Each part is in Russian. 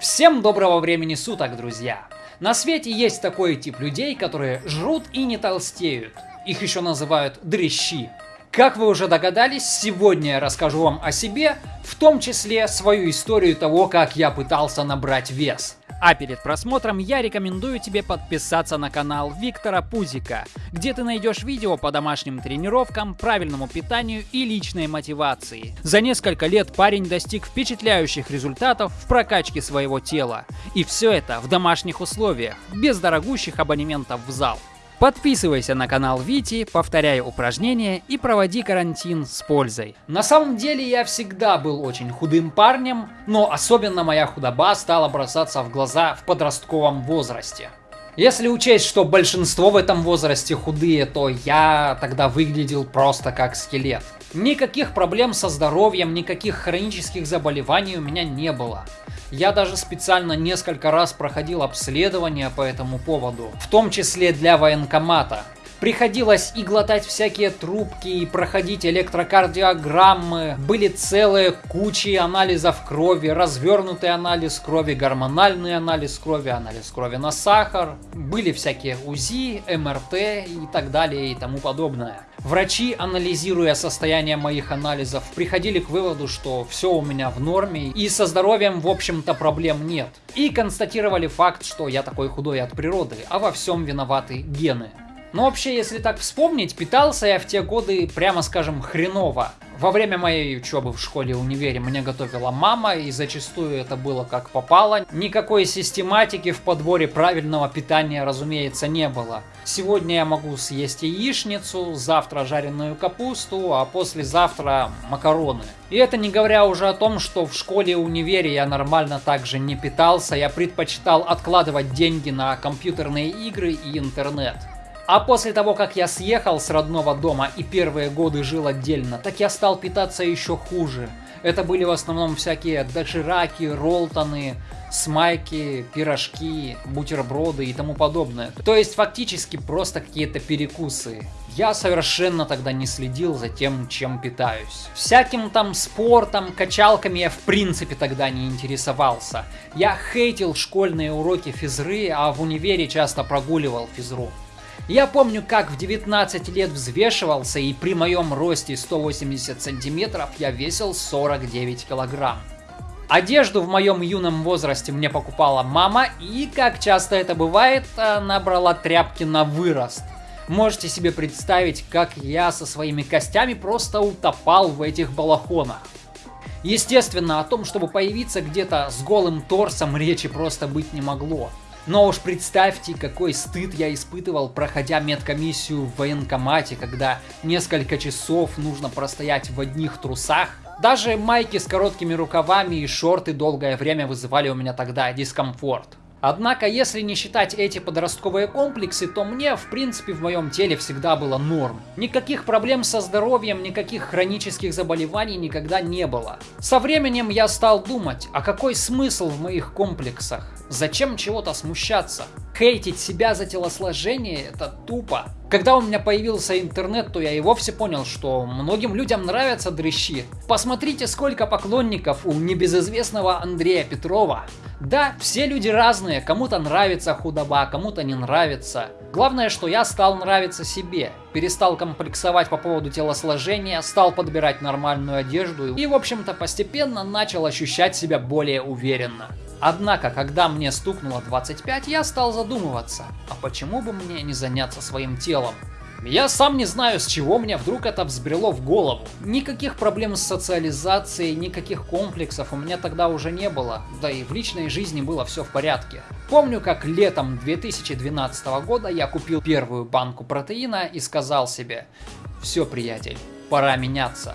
Всем доброго времени суток, друзья! На свете есть такой тип людей, которые жрут и не толстеют. Их еще называют дрищи. Как вы уже догадались, сегодня я расскажу вам о себе, в том числе свою историю того, как я пытался набрать вес. А перед просмотром я рекомендую тебе подписаться на канал Виктора Пузика, где ты найдешь видео по домашним тренировкам, правильному питанию и личной мотивации. За несколько лет парень достиг впечатляющих результатов в прокачке своего тела. И все это в домашних условиях, без дорогущих абонементов в зал. Подписывайся на канал Вити, повторяй упражнения и проводи карантин с пользой. На самом деле я всегда был очень худым парнем, но особенно моя худоба стала бросаться в глаза в подростковом возрасте. Если учесть, что большинство в этом возрасте худые, то я тогда выглядел просто как скелет. Никаких проблем со здоровьем, никаких хронических заболеваний у меня не было. Я даже специально несколько раз проходил обследование по этому поводу, в том числе для военкомата. Приходилось и глотать всякие трубки, и проходить электрокардиограммы. Были целые кучи анализов крови, развернутый анализ крови, гормональный анализ крови, анализ крови на сахар. Были всякие УЗИ, МРТ и так далее и тому подобное. Врачи, анализируя состояние моих анализов, приходили к выводу, что все у меня в норме и со здоровьем, в общем-то, проблем нет. И констатировали факт, что я такой худой от природы, а во всем виноваты гены. Но вообще, если так вспомнить, питался я в те годы, прямо скажем, хреново. Во время моей учебы в школе и универе мне готовила мама, и зачастую это было как попало. Никакой систематики в подборе правильного питания, разумеется, не было. Сегодня я могу съесть яичницу, завтра жареную капусту, а послезавтра макароны. И это не говоря уже о том, что в школе и универе я нормально также не питался, я предпочитал откладывать деньги на компьютерные игры и интернет. А после того, как я съехал с родного дома и первые годы жил отдельно, так я стал питаться еще хуже. Это были в основном всякие дошираки, ролтоны, смайки, пирожки, бутерброды и тому подобное. То есть фактически просто какие-то перекусы. Я совершенно тогда не следил за тем, чем питаюсь. Всяким там спортом, качалками я в принципе тогда не интересовался. Я хейтил школьные уроки физры, а в универе часто прогуливал физру. Я помню, как в 19 лет взвешивался, и при моем росте 180 сантиметров я весил 49 килограмм. Одежду в моем юном возрасте мне покупала мама, и, как часто это бывает, она брала тряпки на вырост. Можете себе представить, как я со своими костями просто утопал в этих балахонах. Естественно, о том, чтобы появиться где-то с голым торсом, речи просто быть не могло. Но уж представьте, какой стыд я испытывал, проходя медкомиссию в военкомате, когда несколько часов нужно простоять в одних трусах. Даже майки с короткими рукавами и шорты долгое время вызывали у меня тогда дискомфорт. Однако, если не считать эти подростковые комплексы, то мне, в принципе, в моем теле всегда было норм. Никаких проблем со здоровьем, никаких хронических заболеваний никогда не было. Со временем я стал думать, а какой смысл в моих комплексах? Зачем чего-то смущаться? Хейтить себя за телосложение – это тупо. Когда у меня появился интернет, то я и вовсе понял, что многим людям нравятся дрыщи. Посмотрите, сколько поклонников у небезызвестного Андрея Петрова. Да, все люди разные, кому-то нравится худоба, кому-то не нравится. Главное, что я стал нравиться себе, перестал комплексовать по поводу телосложения, стал подбирать нормальную одежду и, в общем-то, постепенно начал ощущать себя более уверенно. Однако, когда мне стукнуло 25, я стал задумываться, а почему бы мне не заняться своим телом? Я сам не знаю, с чего мне вдруг это взбрело в голову. Никаких проблем с социализацией, никаких комплексов у меня тогда уже не было, да и в личной жизни было все в порядке. Помню, как летом 2012 года я купил первую банку протеина и сказал себе, все, приятель, пора меняться.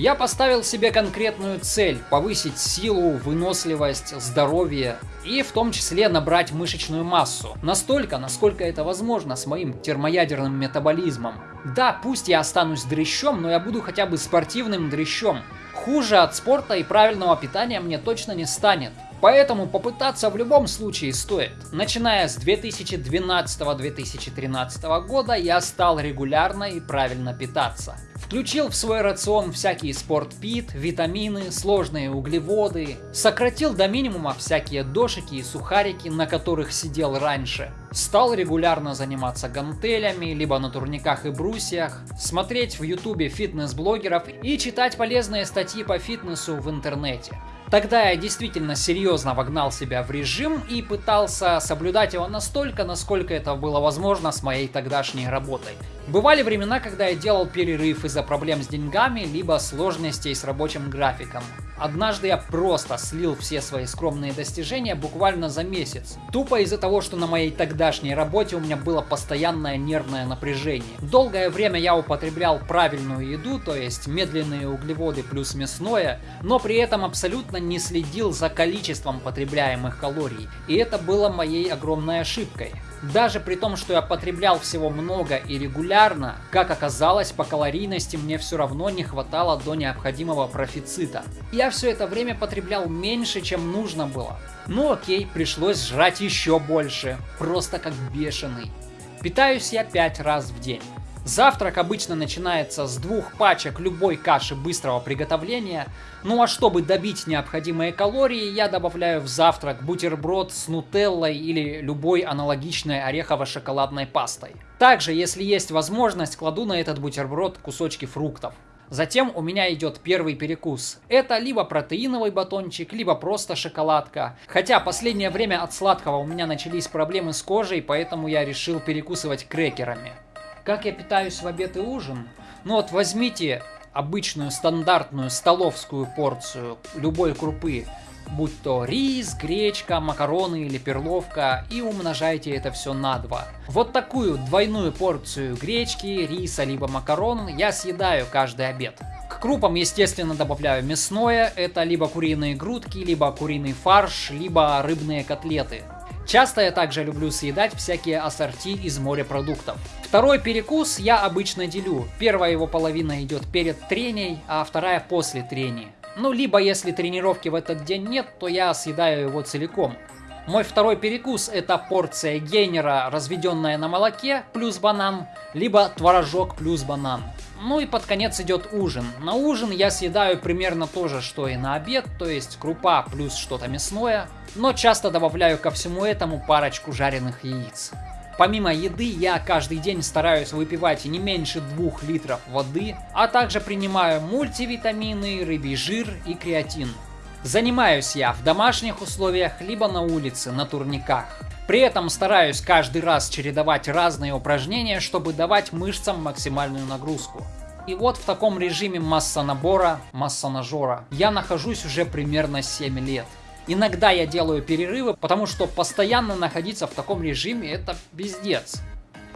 Я поставил себе конкретную цель – повысить силу, выносливость, здоровье и в том числе набрать мышечную массу. Настолько, насколько это возможно с моим термоядерным метаболизмом. Да, пусть я останусь дрыщом, но я буду хотя бы спортивным дрыщом. Хуже от спорта и правильного питания мне точно не станет. Поэтому попытаться в любом случае стоит. Начиная с 2012-2013 года я стал регулярно и правильно питаться. Включил в свой рацион всякие спортпит, витамины, сложные углеводы. Сократил до минимума всякие дошики и сухарики, на которых сидел раньше. Стал регулярно заниматься гантелями, либо на турниках и брусьях, смотреть в ютубе фитнес-блогеров и читать полезные статьи по фитнесу в интернете. Тогда я действительно серьезно вогнал себя в режим и пытался соблюдать его настолько, насколько это было возможно с моей тогдашней работой. Бывали времена, когда я делал перерыв из-за проблем с деньгами, либо сложностей с рабочим графиком. Однажды я просто слил все свои скромные достижения буквально за месяц. Тупо из-за того, что на моей тогдашней работе у меня было постоянное нервное напряжение. Долгое время я употреблял правильную еду, то есть медленные углеводы плюс мясное, но при этом абсолютно не следил за количеством потребляемых калорий. И это было моей огромной ошибкой. Даже при том, что я потреблял всего много и регулярно, как оказалось, по калорийности мне все равно не хватало до необходимого профицита. Я все это время потреблял меньше, чем нужно было. Ну окей, пришлось жрать еще больше, просто как бешеный. Питаюсь я 5 раз в день. Завтрак обычно начинается с двух пачек любой каши быстрого приготовления, ну а чтобы добить необходимые калории, я добавляю в завтрак бутерброд с нутеллой или любой аналогичной орехово-шоколадной пастой. Также, если есть возможность, кладу на этот бутерброд кусочки фруктов. Затем у меня идет первый перекус. Это либо протеиновый батончик, либо просто шоколадка. Хотя последнее время от сладкого у меня начались проблемы с кожей, поэтому я решил перекусывать крекерами. Как я питаюсь в обед и ужин? Ну вот возьмите обычную стандартную столовскую порцию любой крупы, будь то рис, гречка, макароны или перловка, и умножайте это все на 2. Вот такую двойную порцию гречки, риса либо макарон я съедаю каждый обед. К крупам, естественно, добавляю мясное, это либо куриные грудки, либо куриный фарш, либо рыбные котлеты. Часто я также люблю съедать всякие ассорти из морепродуктов. Второй перекус я обычно делю. Первая его половина идет перед треней, а вторая после трений. Ну, либо если тренировки в этот день нет, то я съедаю его целиком. Мой второй перекус это порция гейнера, разведенная на молоке, плюс банан, либо творожок плюс банан. Ну и под конец идет ужин. На ужин я съедаю примерно то же, что и на обед, то есть крупа плюс что-то мясное, но часто добавляю ко всему этому парочку жареных яиц. Помимо еды, я каждый день стараюсь выпивать не меньше 2 литров воды, а также принимаю мультивитамины, рыбий жир и креатин. Занимаюсь я в домашних условиях, либо на улице, на турниках. При этом стараюсь каждый раз чередовать разные упражнения, чтобы давать мышцам максимальную нагрузку. И вот в таком режиме масса набора, масса я нахожусь уже примерно 7 лет. Иногда я делаю перерывы, потому что постоянно находиться в таком режиме это пиздец.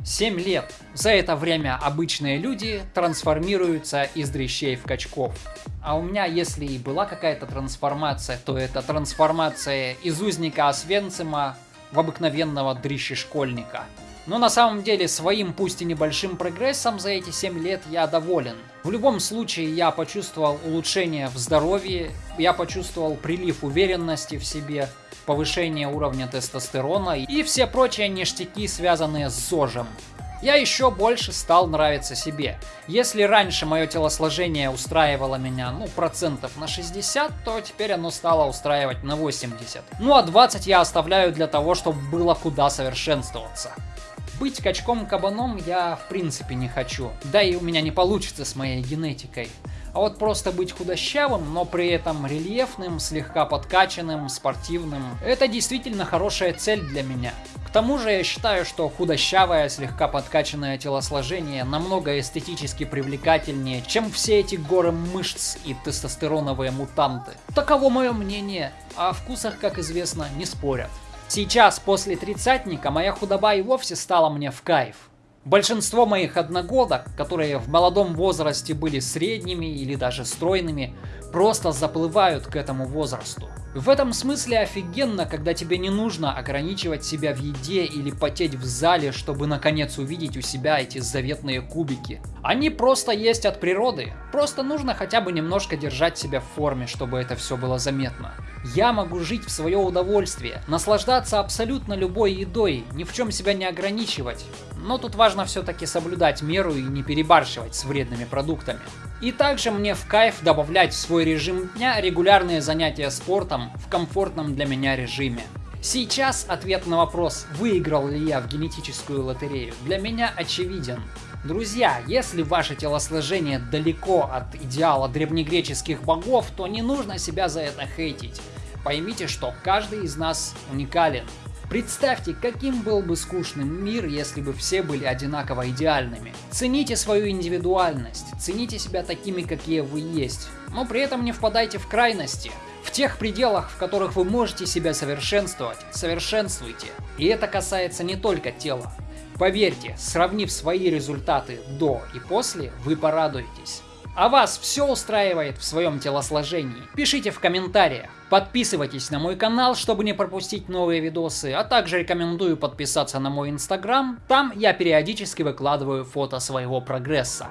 7 лет. За это время обычные люди трансформируются из дрищей в качков. А у меня, если и была какая-то трансформация, то это трансформация из узника Освенцима в обыкновенного дрищи-школьника. Но на самом деле своим, пусть и небольшим прогрессом за эти 7 лет я доволен. В любом случае я почувствовал улучшение в здоровье, я почувствовал прилив уверенности в себе, повышение уровня тестостерона и все прочие ништяки, связанные с ЗОЖем. Я еще больше стал нравиться себе. Если раньше мое телосложение устраивало меня, ну, процентов на 60, то теперь оно стало устраивать на 80. Ну, а 20 я оставляю для того, чтобы было куда совершенствоваться. Быть качком-кабаном я в принципе не хочу, да и у меня не получится с моей генетикой. А вот просто быть худощавым, но при этом рельефным, слегка подкачанным, спортивным, это действительно хорошая цель для меня. К тому же я считаю, что худощавое, слегка подкачанное телосложение намного эстетически привлекательнее, чем все эти горы мышц и тестостероновые мутанты. Таково мое мнение, а о вкусах, как известно, не спорят. Сейчас, после тридцатника, моя худоба и вовсе стала мне в кайф. Большинство моих одногодок, которые в молодом возрасте были средними или даже стройными, просто заплывают к этому возрасту. В этом смысле офигенно, когда тебе не нужно ограничивать себя в еде или потеть в зале, чтобы наконец увидеть у себя эти заветные кубики. Они просто есть от природы, просто нужно хотя бы немножко держать себя в форме, чтобы это все было заметно. Я могу жить в свое удовольствие, наслаждаться абсолютно любой едой, ни в чем себя не ограничивать. Но тут важно все-таки соблюдать меру и не перебарщивать с вредными продуктами. И также мне в кайф добавлять в свой режим дня регулярные занятия спортом в комфортном для меня режиме. Сейчас ответ на вопрос, выиграл ли я в генетическую лотерею, для меня очевиден. Друзья, если ваше телосложение далеко от идеала древнегреческих богов, то не нужно себя за это хейтить. Поймите, что каждый из нас уникален. Представьте, каким был бы скучным мир, если бы все были одинаково идеальными. Цените свою индивидуальность, цените себя такими, какие вы есть, но при этом не впадайте в крайности. В тех пределах, в которых вы можете себя совершенствовать, совершенствуйте. И это касается не только тела. Поверьте, сравнив свои результаты до и после, вы порадуетесь. А вас все устраивает в своем телосложении? Пишите в комментариях. Подписывайтесь на мой канал, чтобы не пропустить новые видосы, а также рекомендую подписаться на мой инстаграм. Там я периодически выкладываю фото своего прогресса.